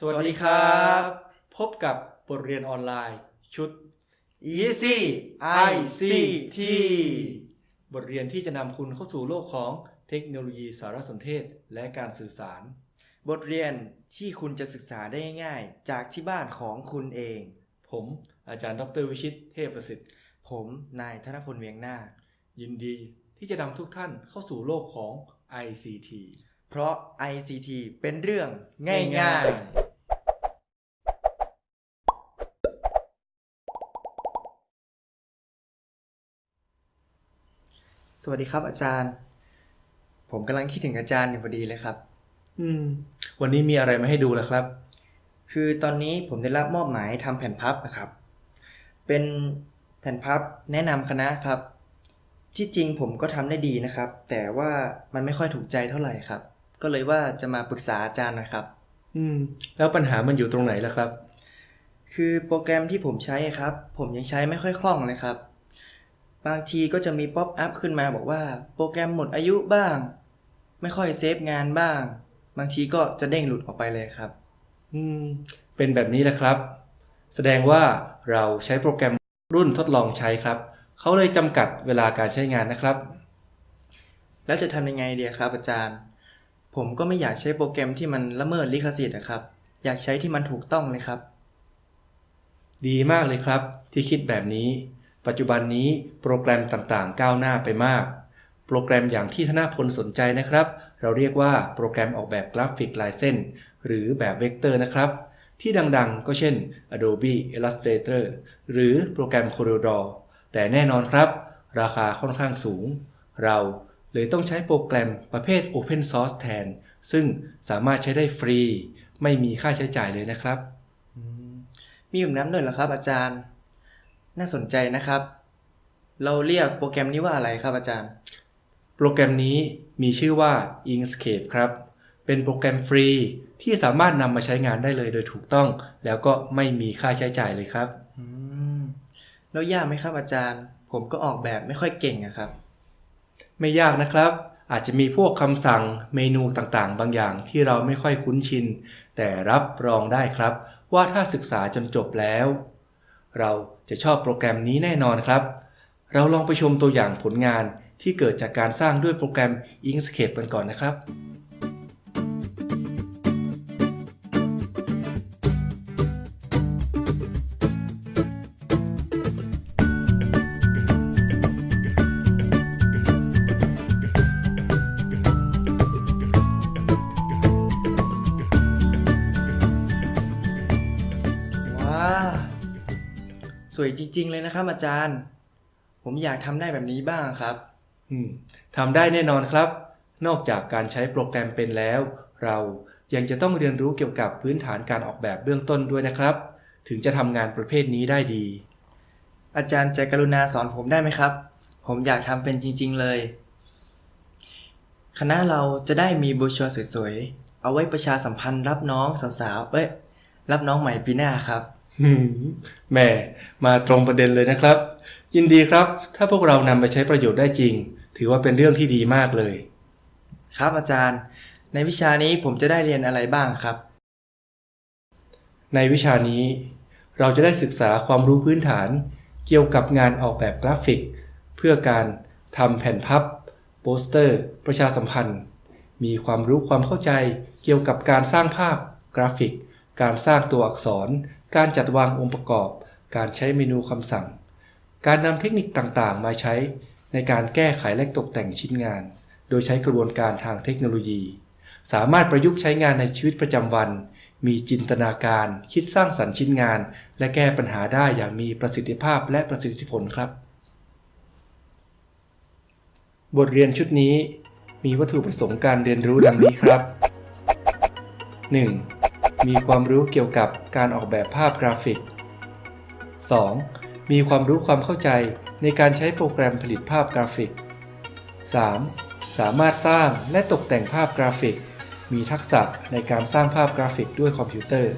สวัสดีครับ พบกับบทเรียนออนไลน์ชุด Easy ICT บทเรียนที่จะนำคุณเข้าสู่โลกของเทคโนโลยีสารสนเทศและการสื่อสาร บทเรียนที่คุณจะศึกษาได้ง่ายๆ จากที่บ้านของคุณเอง ผมอาจารย์ดรวิชิตเทพประสิทธิ์ ผมนายธนพลเวียงนาคยินดีที่จะนำทุกท่านเข้าสู่โลกของ ICT เพราะ ICT เป็นเรื่องง่ายๆ สวัสดีครับอาจารย์ ผมกำลังคิดถึงอาจารย์อยู่พอดีเลยครับ อืม วันนี้มีอะไรมาให้ดูล่ะครับ คือตอนนี้ผมได้รับมอบหมายทำแผ่นพับนะครับ เป็นแผ่นพับแนะนำคณะครับ ที่จริงผมก็ทำได้ดีนะครับ แต่ว่ามันไม่ค่อยถูกใจเท่าไหร่ครับ ก็เลยว่าจะมาปรึกษาอาจารย์หนะครับ อืม แล้วปัญหามันอยู่ตรงไหนล่ะครับ คือโปรแกรมที่ผมใช้ครับ ผมยังใช้ไม่ค่อยคล่องเลยครับ บางทีก็จะมี pop-up ขึ้นมาบอกว่าโปรแกรมหมดอายุบ้าง ไม่ค่อย save งานบ้าง บางทีก็จะเด้งหลุดออกไปเลยครับ อืม เป็นแบบนี้แหละครับ แสดงว่าเราใช้โปรแกรมรุ่นทดลองใช้ครับ เขาเลยจำกัดเวลาการใช้งานนะครับ แล้วจะทำยังไงดีครับอาจารย์ ผมก็ไม่อยากใช้โปรแกรมที่มันละเมิดลิขสิทธิ์นะครับ อยากใช้ที่มันถูกต้องเลยครับ ดีมากเลยครับ ที่คิดแบบนี้ ปัจจุบันนี้โปรแกรมต่างๆ ก้าวหน้าไปมาก โปรแกรมอย่างที่ธนาพลสนใจนะครับ เราเรียกว่าโปรแกรมออกแบบกราฟิกลายเส้น หรือแบบเวกเตอร์นะครับ ที่ดังๆ ก็เช่น Adobe Illustrator หรือโปรแกรม CorelDRAW แต่แน่นอนครับ ราคาค่อนข้างสูง เราเลยต้องใช้โปรแกรมประเภท Open Source แทน ซึ่งสามารถใช้ได้ฟรี ไม่มีค่าใช้จ่ายเลยนะครับมมีแบบนั้นด้วยเหรอครับอาจารย์ น่าสนใจนะครับ เราเรียกโปรแกรมนี้ว่าอะไรครับอาจารย์ โปรแกรมนี้มีชื่อว่า Inkscape ครับ เป็นโปรแกรมฟรีที่สามารถนำมาใช้งานได้เลยโดยถูกต้อง แล้วก็ไม่มีค่าใช้จ่ายเลยครับอืมแล้วยากไหมครับอาจารย์ ผมก็ออกแบบไม่ค่อยเก่งอะครับ ไม่ยากนะครับอาจจะมีพวกคำสั่งเมนูต่างๆ บางอย่างที่เราไม่ค่อยคุ้นชิน แต่รับรองได้ครับ ว่าถ้าศึกษาจนจบแล้ว เราจะชอบโปรแกรมนี้แน่นอนครับ เราลองไปชมตัวอย่างผลงานที่เกิดจากการสร้างด้วยโปรแกรม Inkscape กันก่อนนะครับ วยจริง ๆ เลยนะครับ อาจารย์ ผมอยากทำได้แบบนี้บ้างครับ อืมทำได้แน่นอนครับ นอกจากการใช้โปรแกรมเป็นแล้ว เรายังจะต้องเรียนรู้เกี่ยวกับพื้นฐานการออกแบบเบื้องต้นด้วยนะครับ ถึงจะทำงานประเภทนี้ได้ดี อาจารย์ใจกรุณาสอนผมได้ไหมครับ ผมอยากทำเป็นจริง ๆ เลย คณะเราจะได้มีโบรชัวร์สวยๆเอาไว้ประชาสัมพันธ์รับน้องสาวๆเอ้ยรับน้องใหม่ปีหน้าครับหืม แหม่มาตรงประเด็นเลยนะครับ ยินดีครับ ถ้าพวกเรานำไปใช้ประโยชน์ได้จริง ถือว่าเป็นเรื่องที่ดีมากเลย ครับอาจารย์ ในวิชานี้ผมจะได้เรียนอะไรบ้างครับ ในวิชานี้ เราจะได้ศึกษาความรู้พื้นฐาน เกี่ยวกับงานออกแบบกราฟิก เพื่อการทำแผ่นพับ โปสเตอร์ ประชาสัมพันธ์ มีความรู้ความเข้าใจ เกี่ยวกับการสร้างภาพ กราฟิก การสร้างตัวอักษร การจัดวางองค์ประกอบ การใช้เมนูคำสั่ง การนำเทคนิคต่างๆ มาใช้ในการแก้ไขและตกแต่งชิ้นงาน โดยใช้กระบวนการทางเทคโนโลยี สามารถประยุกต์ใช้งานในชีวิตประจำวัน มีจินตนาการ คิดสร้างสรรค์ชิ้นงาน และแก้ปัญหาได้อย่างมีประสิทธิภาพและประสิทธิผลครับ บทเรียนชุดนี้มีวัตถุประสงค์การเรียนรู้ดังนี้ครับ 1. มีความรู้เกี่ยวกับการออกแบบภาพกราฟิก 2. มีความรู้ความเข้าใจในการใช้โปรแกรมผลิตภาพกราฟิก 3. สามารถสร้างและตกแต่งภาพกราฟิก มีทักษะในการสร้างภาพกราฟิกด้วยคอมพิวเตอร์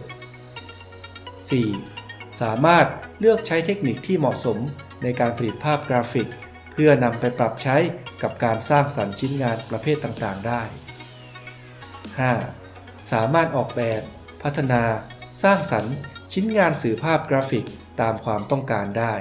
4. สามารถเลือกใช้เทคนิคที่เหมาะสมในการผลิตภาพกราฟิก เพื่อนำไปปรับใช้กับการสร้างสรรค์ชิ้นงานประเภทต่างๆ ได้ 5. สามารถออกแบบ พัฒนา สร้างสรรค์ ชิ้นงานสื่อภาพกราฟิกตามความต้องการได้